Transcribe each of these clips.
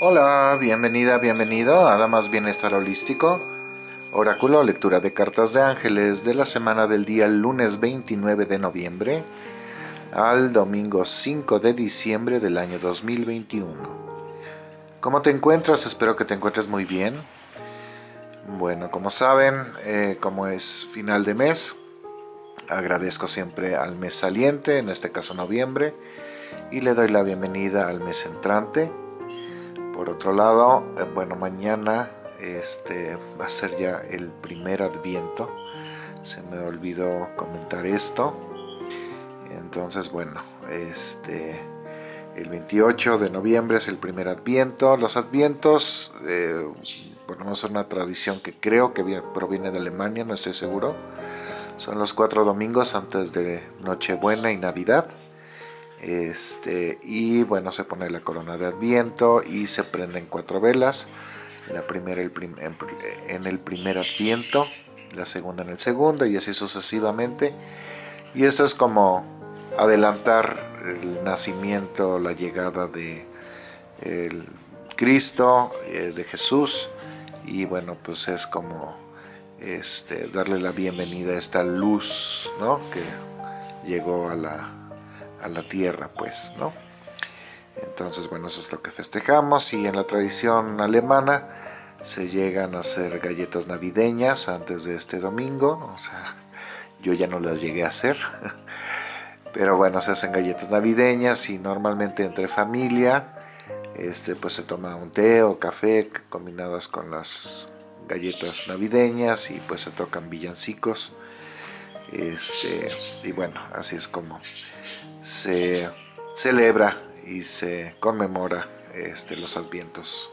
Hola, bienvenida, bienvenido a Damas Bienestar Holístico, oráculo, lectura de cartas de ángeles de la semana del día lunes 29 de noviembre al domingo 5 de diciembre del año 2021. ¿Cómo te encuentras? Espero que te encuentres muy bien. Bueno, como saben, eh, como es final de mes, agradezco siempre al mes saliente, en este caso noviembre, y le doy la bienvenida al mes entrante, por otro lado, eh, bueno, mañana este, va a ser ya el primer adviento. Se me olvidó comentar esto. Entonces, bueno, este, el 28 de noviembre es el primer adviento. Los advientos, eh, una tradición que creo que proviene de Alemania, no estoy seguro. Son los cuatro domingos antes de Nochebuena y Navidad. Este, y bueno, se pone la corona de adviento y se prenden cuatro velas. La primera en el primer adviento, la segunda en el segundo y así sucesivamente. Y esto es como adelantar el nacimiento, la llegada de el Cristo, eh, de Jesús. Y bueno, pues es como este, darle la bienvenida a esta luz ¿no? que llegó a la, a la tierra, pues, ¿no? Entonces, bueno, eso es lo que festejamos y en la tradición alemana se llegan a hacer galletas navideñas antes de este domingo, o sea, yo ya no las llegué a hacer, pero bueno, se hacen galletas navideñas y normalmente entre familia, este, pues se toma un té o café combinadas con las galletas navideñas y pues se tocan villancicos, este, y bueno, así es como se celebra y se conmemora este, los advientos.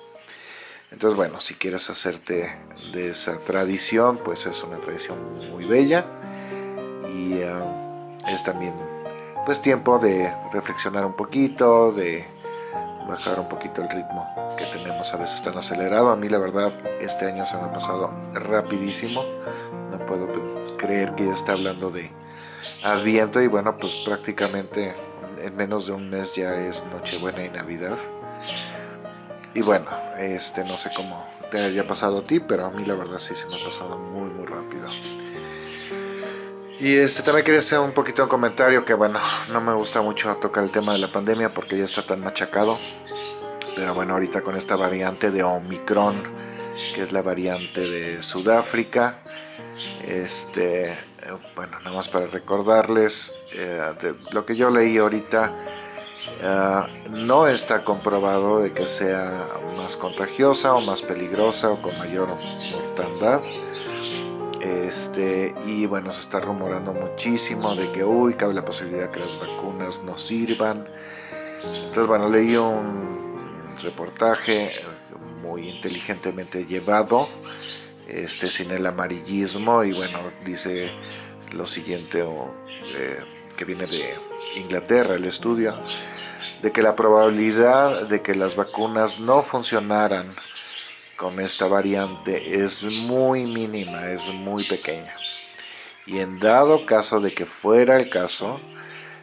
Entonces, bueno, si quieres hacerte de esa tradición, pues es una tradición muy bella y ah, es también pues tiempo de reflexionar un poquito, de bajar un poquito el ritmo que tenemos a veces tan acelerado. A mí la verdad este año se me ha pasado rapidísimo, no puedo creer que ya está hablando de Adviento y bueno, pues prácticamente en menos de un mes ya es Nochebuena y Navidad. Y bueno, este no sé cómo te haya pasado a ti, pero a mí la verdad sí se me ha pasado muy muy rápido. Y este también quería hacer un poquito de comentario que bueno, no me gusta mucho tocar el tema de la pandemia porque ya está tan machacado. Pero bueno, ahorita con esta variante de Omicron, que es la variante de Sudáfrica, este bueno, nada más para recordarles, eh, lo que yo leí ahorita, eh, no está comprobado de que sea más contagiosa o más peligrosa o con mayor mortandad. Este, y bueno, se está rumorando muchísimo de que, uy, cabe la posibilidad que las vacunas no sirvan. Entonces, bueno, leí un reportaje muy inteligentemente llevado, este, sin el amarillismo y bueno, dice lo siguiente eh, que viene de Inglaterra, el estudio, de que la probabilidad de que las vacunas no funcionaran con esta variante es muy mínima, es muy pequeña. Y en dado caso de que fuera el caso,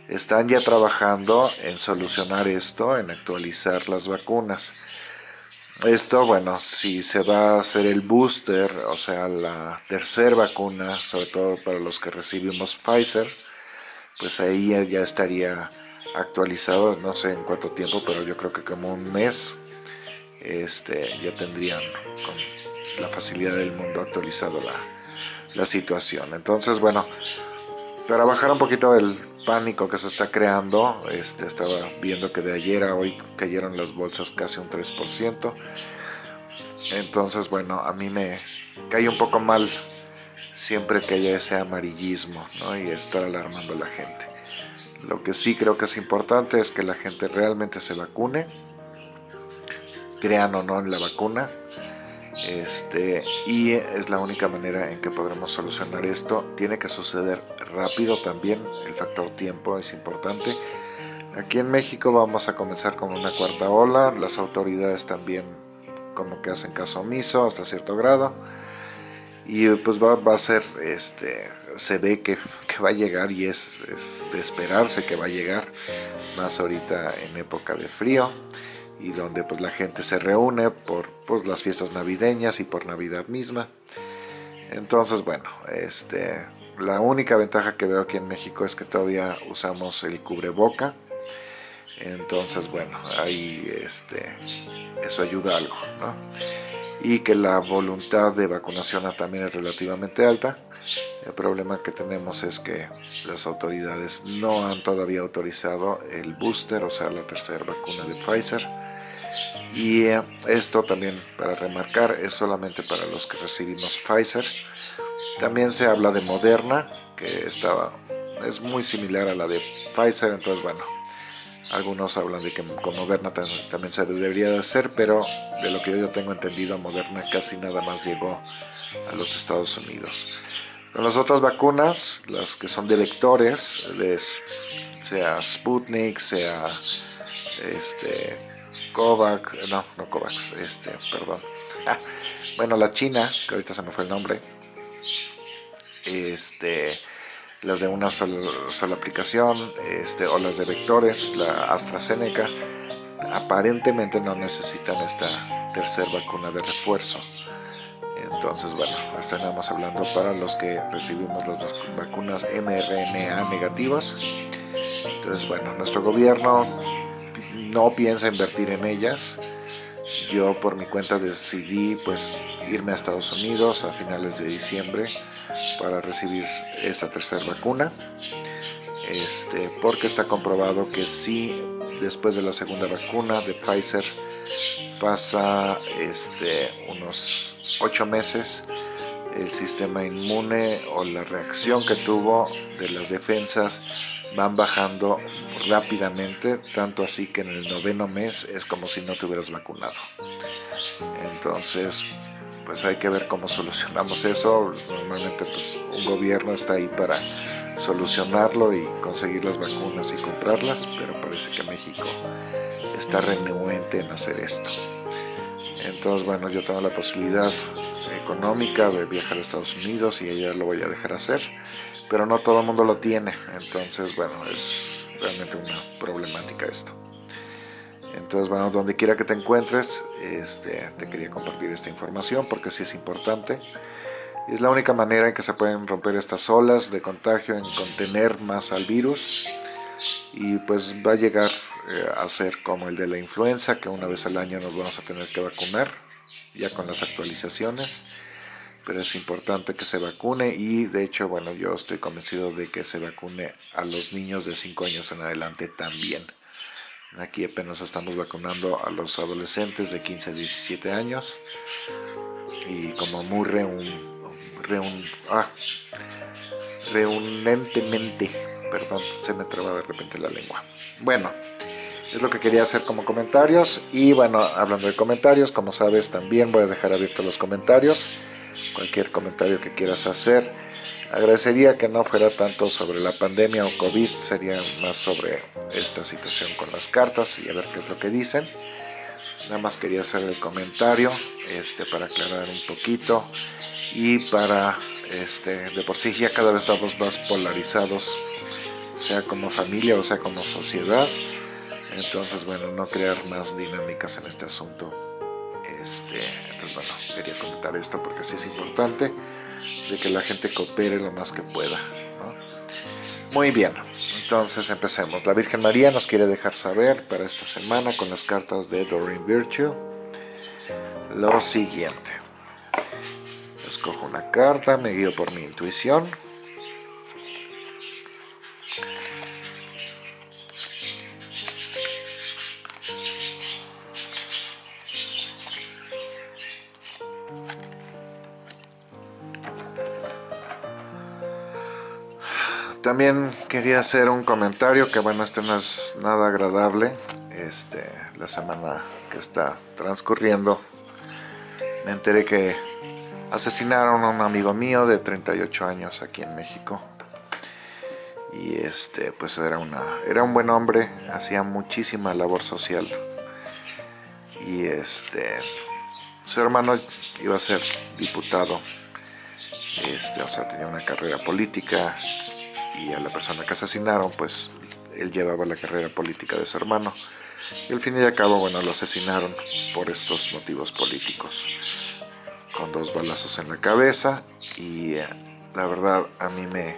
están ya trabajando en solucionar esto, en actualizar las vacunas. Esto, bueno, si se va a hacer el booster, o sea, la tercera vacuna, sobre todo para los que recibimos Pfizer, pues ahí ya estaría actualizado, no sé en cuánto tiempo, pero yo creo que como un mes este, ya tendrían con la facilidad del mundo actualizado la, la situación. Entonces, bueno, para bajar un poquito el pánico que se está creando. Este, estaba viendo que de ayer a hoy cayeron las bolsas casi un 3%. Entonces, bueno, a mí me cae un poco mal siempre que haya ese amarillismo y estar alarmando a la gente. Lo que sí creo que es importante es que la gente realmente se vacune, crean o no en la vacuna, este, y es la única manera en que podremos solucionar esto. Tiene que suceder rápido también, el factor tiempo es importante. Aquí en México vamos a comenzar con una cuarta ola, las autoridades también como que hacen caso omiso hasta cierto grado. Y pues va, a ser, este, se ve que, va a llegar y es, es de esperarse que va a llegar, más ahorita en época de frío y donde pues la gente se reúne por pues, las fiestas navideñas y por Navidad misma. Entonces, bueno, este, la única ventaja que veo aquí en México es que todavía usamos el cubreboca. Entonces, bueno, ahí este, eso ayuda algo, ¿no? Y que la voluntad de vacunación también es relativamente alta. El problema que tenemos es que las autoridades no han todavía autorizado el booster, o sea, la tercera vacuna de Pfizer. Y eh, esto también, para remarcar, es solamente para los que recibimos Pfizer. También se habla de Moderna, que estaba, es muy similar a la de Pfizer, entonces bueno, algunos hablan de que con Moderna también se debería de hacer, pero de lo que yo tengo entendido, Moderna casi nada más llegó a los Estados Unidos. Con las otras vacunas, las que son de vectores, sea Sputnik, sea este, Kovac, no, no Kovacs, este, perdón. Ah, bueno, la China, que ahorita se me fue el nombre, este, las de una sola, aplicación, este, o las de vectores, la AstraZeneca, aparentemente no necesitan esta tercera vacuna de refuerzo. Entonces, bueno, estamos hablando para los que recibimos las vacunas mRNA negativas. Entonces, bueno, nuestro gobierno no piensa invertir en ellas. Yo por mi cuenta decidí pues irme a Estados Unidos a finales de diciembre para recibir esta tercera vacuna. Este, porque está comprobado que si después de la segunda vacuna de Pfizer pasa este, unos 8 meses el sistema inmune o la reacción que tuvo de las defensas van bajando rápidamente, tanto así que en el noveno mes es como si no te hubieras vacunado. Entonces, pues hay que ver cómo solucionamos eso. Normalmente pues un gobierno está ahí para solucionarlo y conseguir las vacunas y comprarlas, pero parece que México está renuente en hacer esto. Entonces, bueno, yo tengo la posibilidad económica de viajar a Estados Unidos y ella lo voy a dejar hacer, pero no todo el mundo lo tiene, entonces, bueno, es realmente una problemática esto. Entonces, bueno, donde quiera que te encuentres, este, te quería compartir esta información porque sí es importante. Es la única manera en que se pueden romper estas olas de contagio, en contener más al virus. Y pues va a llegar eh, a ser como el de la influenza, que una vez al año nos vamos a tener que vacunar, ya con las actualizaciones. Pero es importante que se vacune y de hecho, bueno, yo estoy convencido de que se vacune a los niños de 5 años en adelante también. Aquí apenas estamos vacunando a los adolescentes de 15 a 17 años. Y como muy reun, reun, ah, reunentemente, perdón, se me traba de repente la lengua. Bueno, es lo que quería hacer como comentarios. Y bueno, hablando de comentarios, como sabes, también voy a dejar abiertos los comentarios. Cualquier comentario que quieras hacer Agradecería que no fuera tanto sobre la pandemia o COVID, sería más sobre esta situación con las cartas y a ver qué es lo que dicen. Nada más quería hacer el comentario este, para aclarar un poquito y para, este, de por sí ya cada vez estamos más polarizados, sea como familia o sea como sociedad. Entonces, bueno, no crear más dinámicas en este asunto. Este, entonces, bueno, quería comentar esto porque sí es importante de que la gente coopere lo más que pueda. Muy bien, entonces empecemos. La Virgen María nos quiere dejar saber para esta semana con las cartas de Doreen Virtue lo siguiente. Escojo una carta, me guío por mi intuición. También quería hacer un comentario que bueno, este no es nada agradable. Este, la semana que está transcurriendo me enteré que asesinaron a un amigo mío de 38 años aquí en México. Y este, pues era, una, era un buen hombre, hacía muchísima labor social. Y este, su hermano iba a ser diputado, este, o sea, tenía una carrera política y a la persona que asesinaron, pues él llevaba la carrera política de su hermano. Y al fin y al cabo, bueno, lo asesinaron por estos motivos políticos. Con dos balazos en la cabeza y eh, la verdad a mí me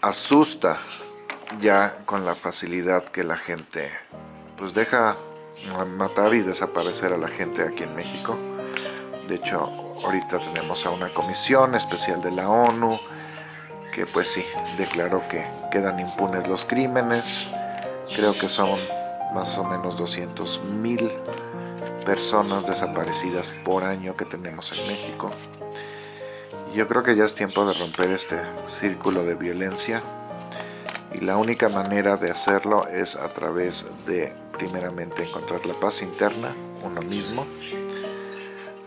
asusta ya con la facilidad que la gente pues deja matar y desaparecer a la gente aquí en México. De hecho, ahorita tenemos a una comisión especial de la ONU que pues sí, declaró que quedan impunes los crímenes. Creo que son más o menos 200 mil personas desaparecidas por año que tenemos en México. Yo creo que ya es tiempo de romper este círculo de violencia y la única manera de hacerlo es a través de primeramente encontrar la paz interna, uno mismo,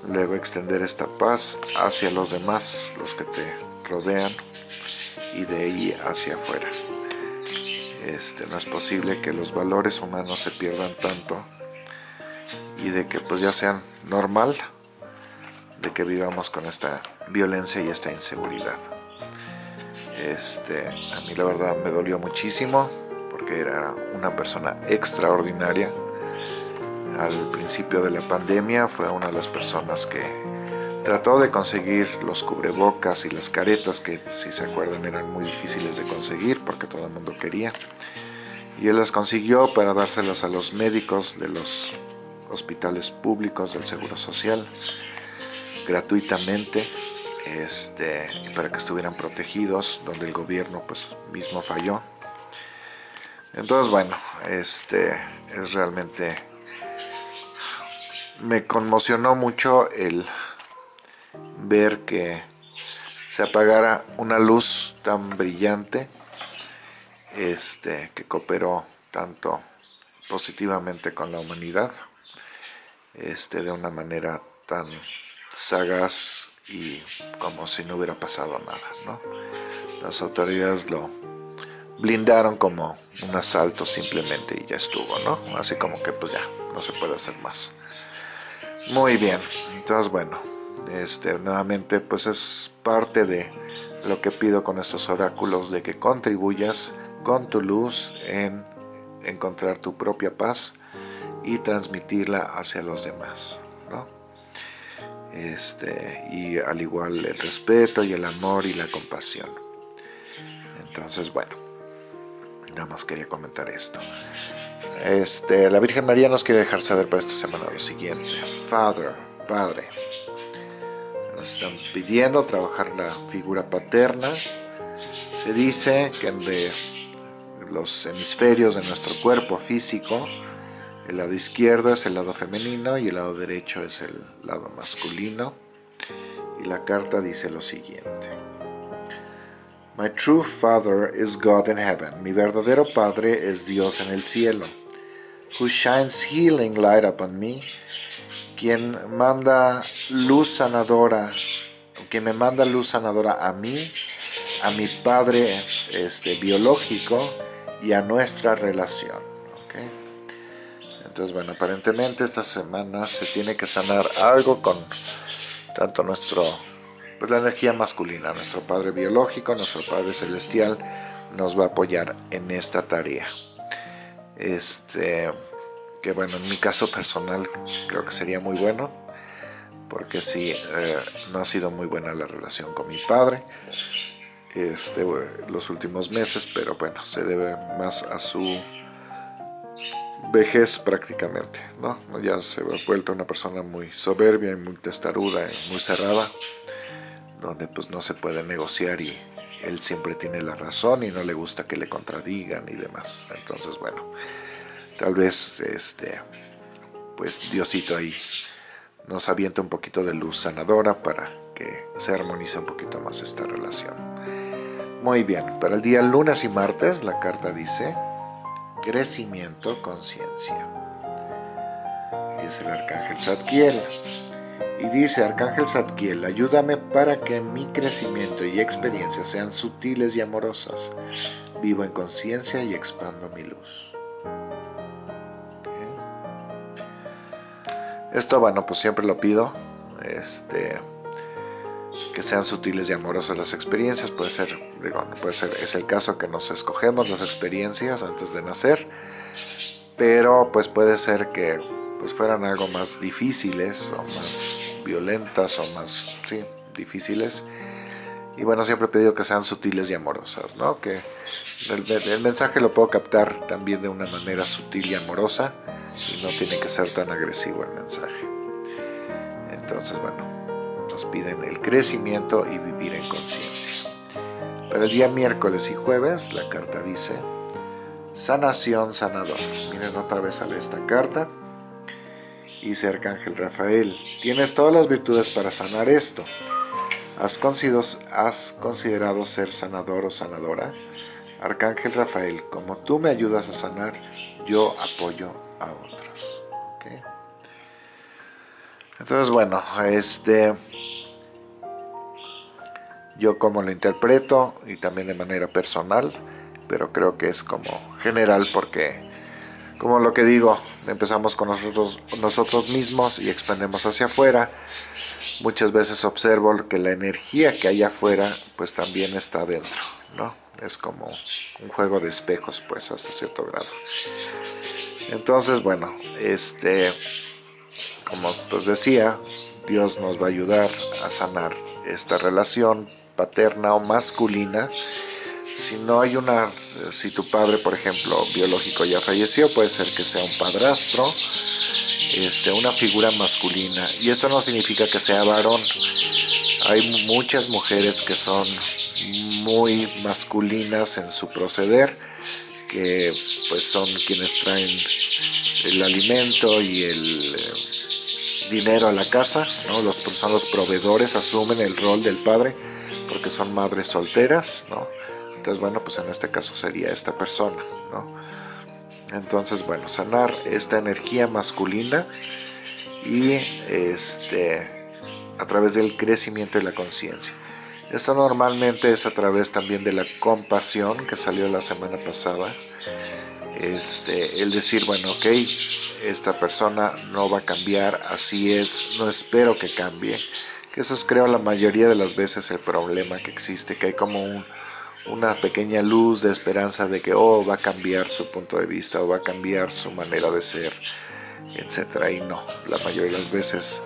luego extender esta paz hacia los demás, los que te rodean y de ahí hacia afuera. Este, no es posible que los valores humanos se pierdan tanto y de que pues ya sean normal de que vivamos con esta violencia y esta inseguridad. Este, a mí la verdad me dolió muchísimo porque era una persona extraordinaria. Al principio de la pandemia fue una de las personas que trató de conseguir los cubrebocas y las caretas que si se acuerdan eran muy difíciles de conseguir porque todo el mundo quería. Y él las consiguió para dárselas a los médicos de los hospitales públicos del Seguro Social gratuitamente este, para que estuvieran protegidos, donde el gobierno pues mismo falló. Entonces bueno, este es realmente me conmocionó mucho el ver que se apagara una luz tan brillante este, que cooperó tanto positivamente con la humanidad este, de una manera tan sagaz y como si no hubiera pasado nada. ¿no? Las autoridades lo blindaron como un asalto simplemente y ya estuvo, ¿no? Así como que pues ya, no se puede hacer más. Muy bien, entonces bueno, este, nuevamente pues es parte de lo que pido con estos oráculos de que contribuyas con tu luz en encontrar tu propia paz y transmitirla hacia los demás. ¿no? Este, y al igual el respeto y el amor y la compasión. Entonces, bueno, nada más quería comentar esto. Este, la Virgen María nos quiere dejar saber para esta semana lo siguiente. Father, Padre, están pidiendo trabajar la figura paterna. Se dice que de los hemisferios de nuestro cuerpo físico, el lado izquierdo es el lado femenino y el lado derecho es el lado masculino. Y la carta dice lo siguiente. My true father is God in heaven. Mi verdadero padre es Dios en el cielo. Who shines healing light upon me. Quien manda luz sanadora, quien me manda luz sanadora a mí, a mi padre este, biológico y a nuestra relación. Entonces, bueno, aparentemente esta semana se tiene que sanar algo con tanto nuestro, pues la energía masculina, nuestro Padre biológico, nuestro Padre celestial nos va a apoyar en esta tarea. Este, que bueno, en mi caso personal creo que sería muy bueno, porque sí, eh, no ha sido muy buena la relación con mi padre este, los últimos meses, pero bueno, se debe más a su vejez prácticamente, ¿no? Ya se ha vuelto una persona muy soberbia y muy testaruda y muy cerrada, donde pues no se puede negociar y él siempre tiene la razón y no le gusta que le contradigan y demás. Entonces, bueno, tal vez este, pues Diosito ahí nos avienta un poquito de luz sanadora para que se armonice un poquito más esta relación. Muy bien, para el día lunes y martes la carta dice crecimiento, conciencia. Es el arcángel Zadkiel. Y dice, arcángel Zadkiel, ayúdame para que mi crecimiento y experiencia sean sutiles y amorosas. Vivo en conciencia y expando mi luz. Esto, bueno, pues siempre lo pido. Este, que sean sutiles y amorosas las experiencias, puede ser, digo, puede ser, es el caso que nos escogemos las experiencias antes de nacer, pero pues puede ser que pues fueran algo más difíciles o más violentas o más, sí, difíciles. Y bueno, siempre he pedido que sean sutiles y amorosas, ¿no? Que el, mensaje lo puedo captar también de una manera sutil y amorosa y no tiene que ser tan agresivo el mensaje. Entonces, bueno, nos piden el crecimiento y vivir en conciencia. Para el día miércoles y jueves, la carta dice sanación sanador. Miren otra vez sale esta carta. Dice Arcángel Rafael, tienes todas las virtudes para sanar esto. ¿Has considerado, ser sanador o sanadora? Arcángel Rafael, como tú me ayudas a sanar, yo apoyo a otros. Entonces, bueno, este, yo como lo interpreto y también de manera personal, pero creo que es como general porque, como lo que digo, empezamos con nosotros, nosotros mismos y expandemos hacia afuera. Muchas veces observo que la energía que hay afuera, pues también está dentro, ¿no? Es como un juego de espejos, pues, hasta cierto grado. Entonces, bueno, este, como pues decía, Dios nos va a ayudar a sanar esta relación paterna o masculina si no hay una, si tu padre, por ejemplo, biológico ya falleció, puede ser que sea un padrastro, este, una figura masculina. Y esto no significa que sea varón. Hay muchas mujeres que son muy masculinas en su proceder, que pues son quienes traen el alimento y el eh, dinero a la casa, ¿no? los, son los proveedores, asumen el rol del padre porque son madres solteras, ¿no? Entonces, bueno, pues en este caso sería esta persona, ¿no? Entonces, bueno, sanar esta energía masculina y este a través del crecimiento y la conciencia. Esto normalmente es a través también de la compasión que salió la semana pasada. Este, el decir, bueno, ok, esta persona no va a cambiar, así es, no espero que cambie. Que eso es creo la mayoría de las veces el problema que existe, que hay como un, una pequeña luz de esperanza de que oh, va a cambiar su punto de vista o va a cambiar su manera de ser, etcétera. Y no, la mayoría de las veces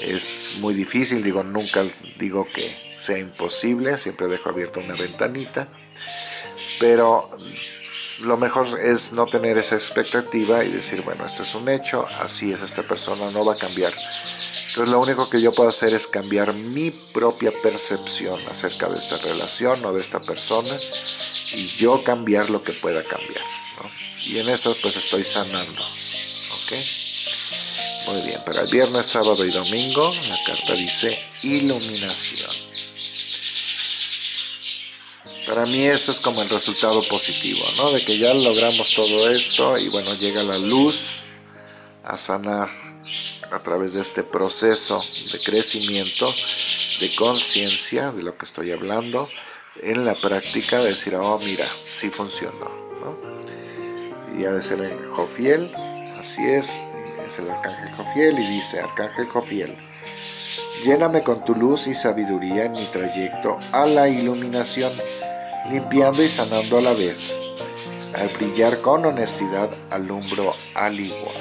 es muy difícil, digo, nunca digo que sea imposible, siempre dejo abierta una ventanita, pero lo mejor es no tener esa expectativa y decir, bueno, esto es un hecho, así es esta persona, no va a cambiar entonces lo único que yo puedo hacer es cambiar mi propia percepción acerca de esta relación o de esta persona y yo cambiar lo que pueda cambiar. Y en eso pues estoy sanando. Muy bien, para el viernes, sábado y domingo la carta dice iluminación. Para mí esto es como el resultado positivo, ¿no? De que ya logramos todo esto y bueno, llega la luz a sanar a través de este proceso de crecimiento, de conciencia de lo que estoy hablando, en la práctica decir, oh mira, sí funcionó. ¿no? Y ha de ser el Jofiel, así es, es el Arcángel Jofiel y dice, Arcángel Jofiel, lléname con tu luz y sabiduría en mi trayecto a la iluminación, limpiando y sanando a la vez. Al brillar con honestidad alumbro al igual.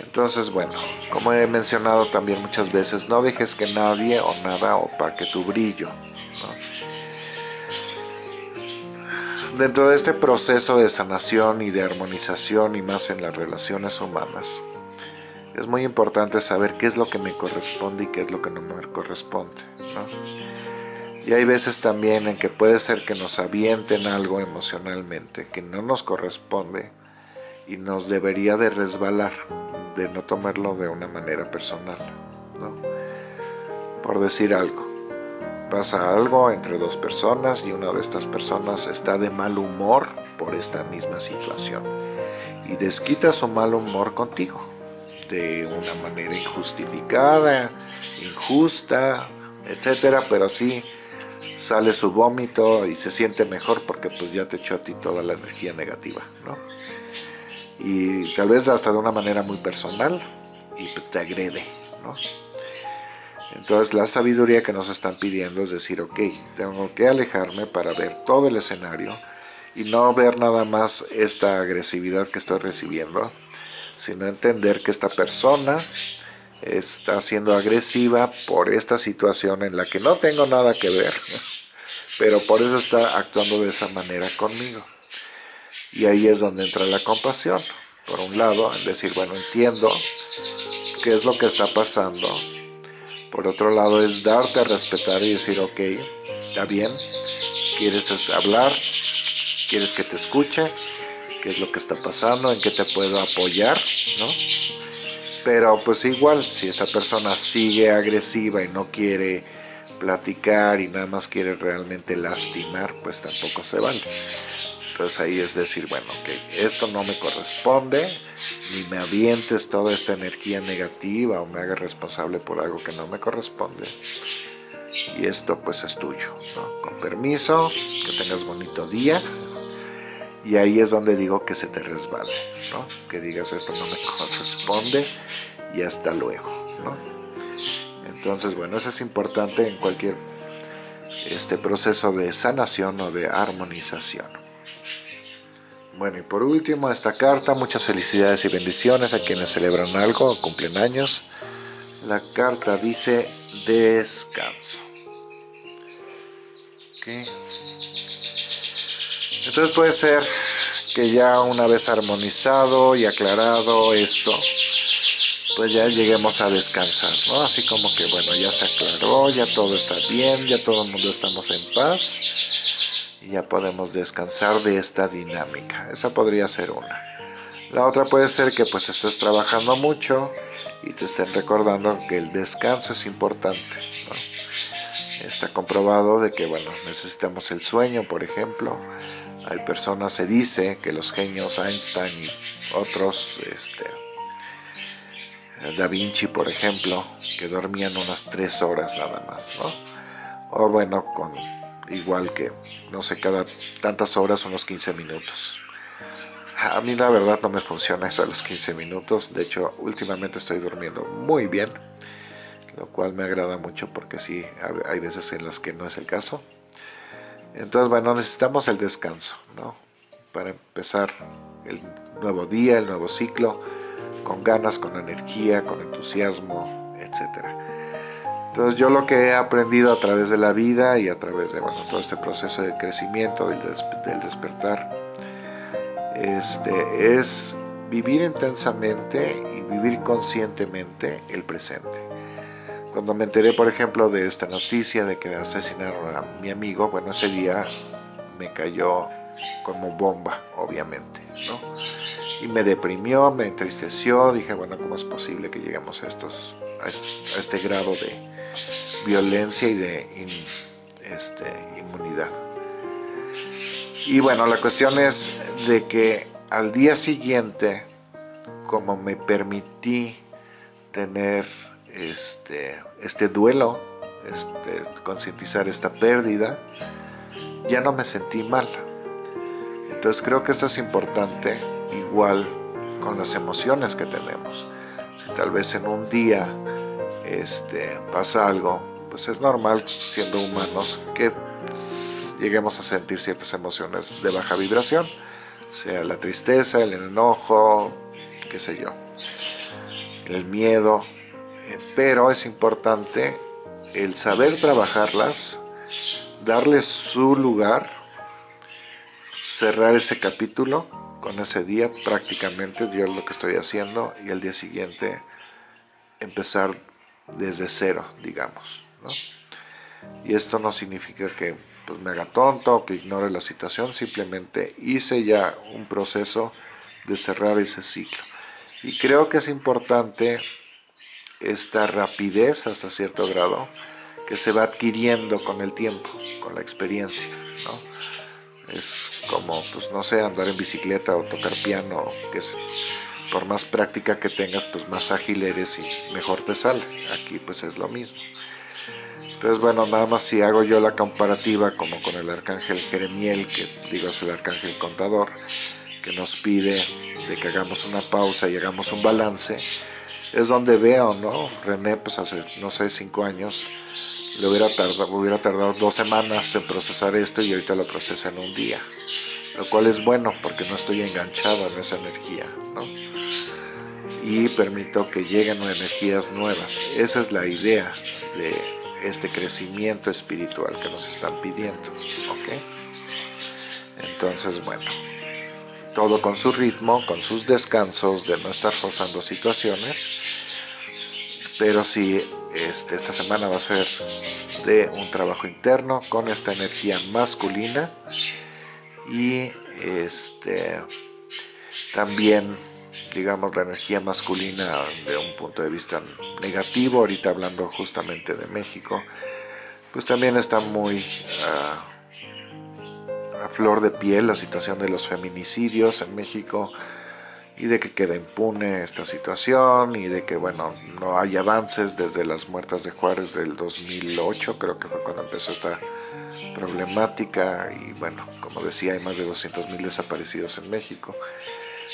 Entonces, bueno, como he mencionado también muchas veces, no dejes que nadie o nada opaque tu brillo. Dentro de este proceso de sanación y de armonización y más en las relaciones humanas, es muy importante saber qué es lo que me corresponde y qué es lo que no me corresponde. Y hay veces también en que puede ser que nos avienten algo emocionalmente que no nos corresponde y nos debería de resbalar de no tomarlo de una manera personal, ¿no? Por decir algo, pasa algo entre dos personas y una de estas personas está de mal humor por esta misma situación y desquita su mal humor contigo de una manera injustificada, injusta, etcétera, pero sí sale su vómito y se siente mejor porque pues ya te echó a ti toda la energía negativa, ¿no? y tal vez hasta de una manera muy personal y te agrede, ¿no? Entonces la sabiduría que nos están pidiendo es decir, ok, tengo que alejarme para ver todo el escenario y no ver nada más esta agresividad que estoy recibiendo, sino entender que esta persona está siendo agresiva por esta situación en la que no tengo nada que ver, pero por eso está actuando de esa manera conmigo. Y ahí es donde entra la compasión. Por un lado, en decir, bueno, entiendo qué es lo que está pasando. Por otro lado, es darte a respetar y decir, ok, está bien, quieres hablar, quieres que te escuche, qué es lo que está pasando, en qué te puedo apoyar, ¿no? Pero pues igual, si esta persona sigue agresiva y no quiere platicar y nada más quiere realmente lastimar, pues tampoco se vale. Entonces ahí es decir, bueno, que esto no me corresponde, ni me avientes toda esta energía negativa o me haga responsable por algo que no me corresponde. Y esto pues es tuyo, ¿no? Con permiso, que tengas bonito día. Y ahí es donde digo que se te resbale, ¿no? Que digas esto no me corresponde y hasta luego, ¿no? Entonces, bueno, eso es importante en cualquier este proceso de sanación o de armonización. Bueno, y por último, esta carta, muchas felicidades y bendiciones a quienes celebran algo o cumplen años. La carta dice descanso. Entonces puede ser que ya una vez armonizado y aclarado esto, pues ya lleguemos a descansar, ¿no? Así como que, bueno, ya se aclaró, ya todo está bien, ya todo el mundo estamos en paz y ya podemos descansar de esta dinámica. Esa podría ser una. La otra puede ser que pues estés trabajando mucho y te estén recordando que el descanso es importante, ¿no? Está comprobado de que, bueno, necesitamos el sueño, por ejemplo, hay personas, se dice que los genios Einstein y otros, este, Da Vinci, por ejemplo, que dormían unas tres horas nada más. O bueno, con igual que, no sé, cada tantas horas, unos 15 minutos. A mí la verdad no me funciona eso a los 15 minutos, de hecho últimamente estoy durmiendo muy bien, lo cual me agrada mucho porque sí, hay veces en las que no es el caso. Entonces, bueno, necesitamos el descanso, ¿no? Para empezar el nuevo día, el nuevo ciclo, con ganas, con energía, con entusiasmo, etc. Entonces, yo lo que he aprendido a través de la vida y a través de, bueno, todo este proceso de crecimiento, del, del despertar, este, es vivir intensamente y vivir conscientemente el presente. Cuando me enteré, por ejemplo, de esta noticia de que asesinaron a mi amigo, bueno, ese día me cayó como bomba, obviamente, ¿no? Y me deprimió, me entristeció, dije, bueno, ¿cómo es posible que lleguemos a, estos, a este grado de violencia y de este, inmunidad? Y bueno, la cuestión es de que al día siguiente, como me permití tener este, este duelo, este, concientizar esta pérdida, ya no me sentí mal. Entonces creo que esto es importante, igual con las emociones que tenemos. Si tal vez en un día este, pasa algo, pues es normal siendo humanos que lleguemos a sentir ciertas emociones de baja vibración, sea la tristeza, el enojo, qué sé yo, el miedo, pero es importante el saber trabajarlas, darles su lugar, cerrar ese capítulo con ese día prácticamente, yo es lo que estoy haciendo, y el día siguiente empezar desde cero, digamos. Y esto no significa que pues, me haga tonto, que ignore la situación, simplemente hice ya un proceso de cerrar ese ciclo. Y creo que es importante esta rapidez hasta cierto grado que se va adquiriendo con el tiempo, con la experiencia, ¿no? Es como, pues no sé, andar en bicicleta o tocar piano, que es, por más práctica que tengas, pues más ágil eres y mejor te sale. Aquí pues es lo mismo. Entonces, bueno, nada más si hago yo la comparativa como con el arcángel Jeremiel, que digo es el arcángel contador, que nos pide de que hagamos una pausa y hagamos un balance, es donde veo, ¿no? René, pues hace, no sé, cinco años, le hubiera tardado, hubiera tardado dos semanas en procesar esto y ahorita lo procesa en un día. lo cual es bueno porque no estoy enganchado en esa energía, ¿no? Y permito que lleguen energías nuevas. Esa es la idea de este crecimiento espiritual que nos están pidiendo, ¿ok? Entonces, bueno, todo con su ritmo, con sus descansos, de no estar forzando situaciones, pero sí, este, esta semana va a ser de un trabajo interno con esta energía masculina. Y este también digamos la energía masculina de un punto de vista negativo ahorita hablando justamente de México pues también está muy ah, flor de piel la situación de los feminicidios en México y de que queda impune esta situación y de que bueno no hay avances desde las muertas de Juárez del 2008 creo que fue cuando empezó esta problemática y bueno como decía hay más de 200 mil desaparecidos en México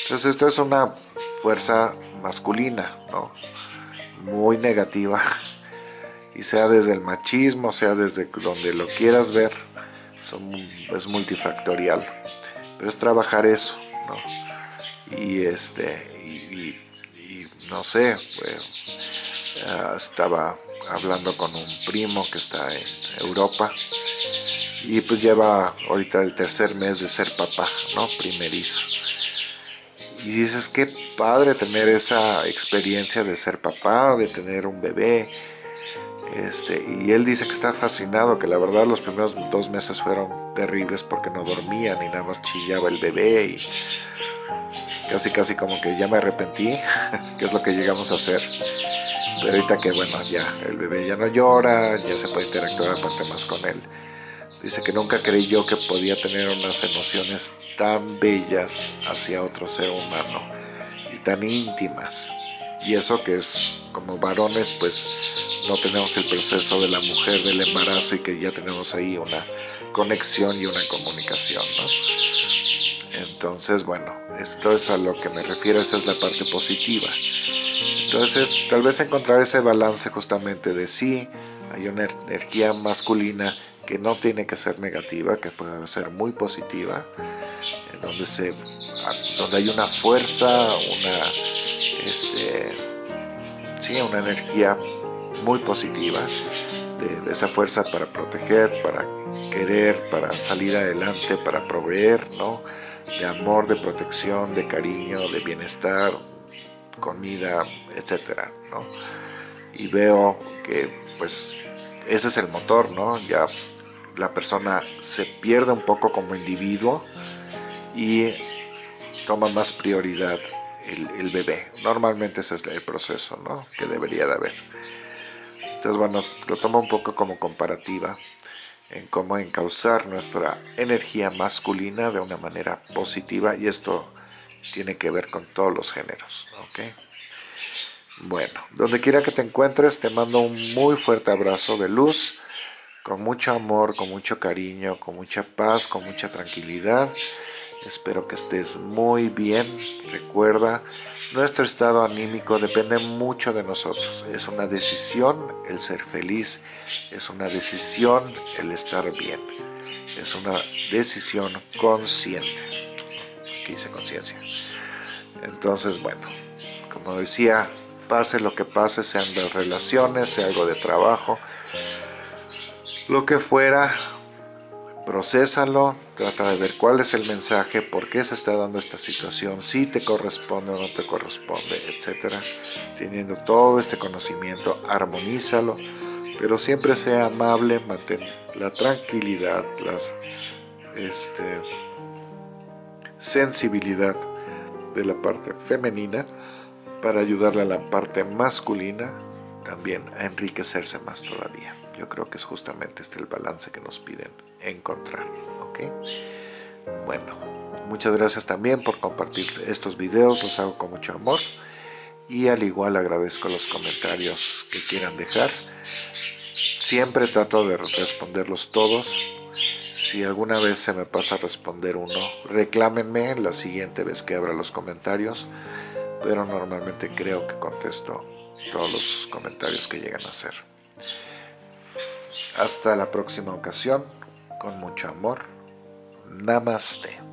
entonces esto es una fuerza masculina ¿no? muy negativa y sea desde el machismo sea desde donde lo quieras ver es multifactorial pero es trabajar eso ¿no? y este y, no sé estaba hablando con un primo que está en Europa y pues lleva ahorita el tercer mes de ser papá, ¿no? Primerizo. Y dices, qué padre tener esa experiencia de ser papá, de tener un bebé. Este, y él dice que está fascinado, que la verdad los primeros dos meses fueron terribles porque no dormía ni nada más chillaba el bebé y casi casi como que ya me arrepentí, que es lo que llegamos a hacer. Pero ahorita que bueno, ya el bebé ya no llora, ya se puede interactuar aparte más con él. Dice que nunca creyó que podía tener unas emociones tan bellas hacia otro ser humano y tan íntimas. Y eso que es, como varones, pues no tenemos el proceso de la mujer del embarazo y que ya tenemos ahí una conexión y una comunicación, ¿no? Entonces, bueno, esto es a lo que me refiero, esa es la parte positiva. Entonces, tal vez encontrar ese balance justamente de sí, hay una energía masculina que no tiene que ser negativa, que puede ser muy positiva, donde, se, donde hay una fuerza, una, este, sí, una energía muy positiva, de, esa fuerza para proteger, para querer, para salir adelante, para proveer, ¿no? de amor, de protección, de cariño, de bienestar, comida, etcétera, ¿no? Y veo que pues ese es el motor, ¿no? Ya la persona se pierde un poco como individuo y toma más prioridad el, bebé. Normalmente ese es el proceso ¿no? que debería de haber. Entonces, bueno, lo tomo un poco como comparativa en cómo encauzar nuestra energía masculina de una manera positiva y esto tiene que ver con todos los géneros. ¿okay? Bueno, donde quiera que te encuentres, te mando un muy fuerte abrazo de luz con mucho amor, con mucho cariño, con mucha paz, con mucha tranquilidad. Espero que estés muy bien. Recuerda, nuestro estado anímico depende mucho de nosotros. Es una decisión el ser feliz, es una decisión el estar bien, es una decisión consciente. Aquí dice conciencia. Entonces, bueno, como decía, pase lo que pase, sean de relaciones, sea algo de trabajo, lo que fuera, procésalo, trata de ver cuál es el mensaje, por qué se está dando esta situación, si te corresponde o no te corresponde, etcétera. Teniendo todo este conocimiento, armonízalo, pero siempre sea amable, mantén la tranquilidad, la este, sensibilidad de la parte femenina para ayudarle a la parte masculina también a enriquecerse más todavía. Yo creo que es justamente este el balance que nos piden encontrar. ¿ok? Bueno, muchas gracias también por compartir estos videos, los hago con mucho amor. Y al igual agradezco los comentarios que quieran dejar. Siempre trato de responderlos todos. Si alguna vez se me pasa a responder uno, reclámenme la siguiente vez que abra los comentarios. Pero normalmente creo que contesto todos los comentarios que llegan a hacer. Hasta la próxima ocasión, con mucho amor. Namaste.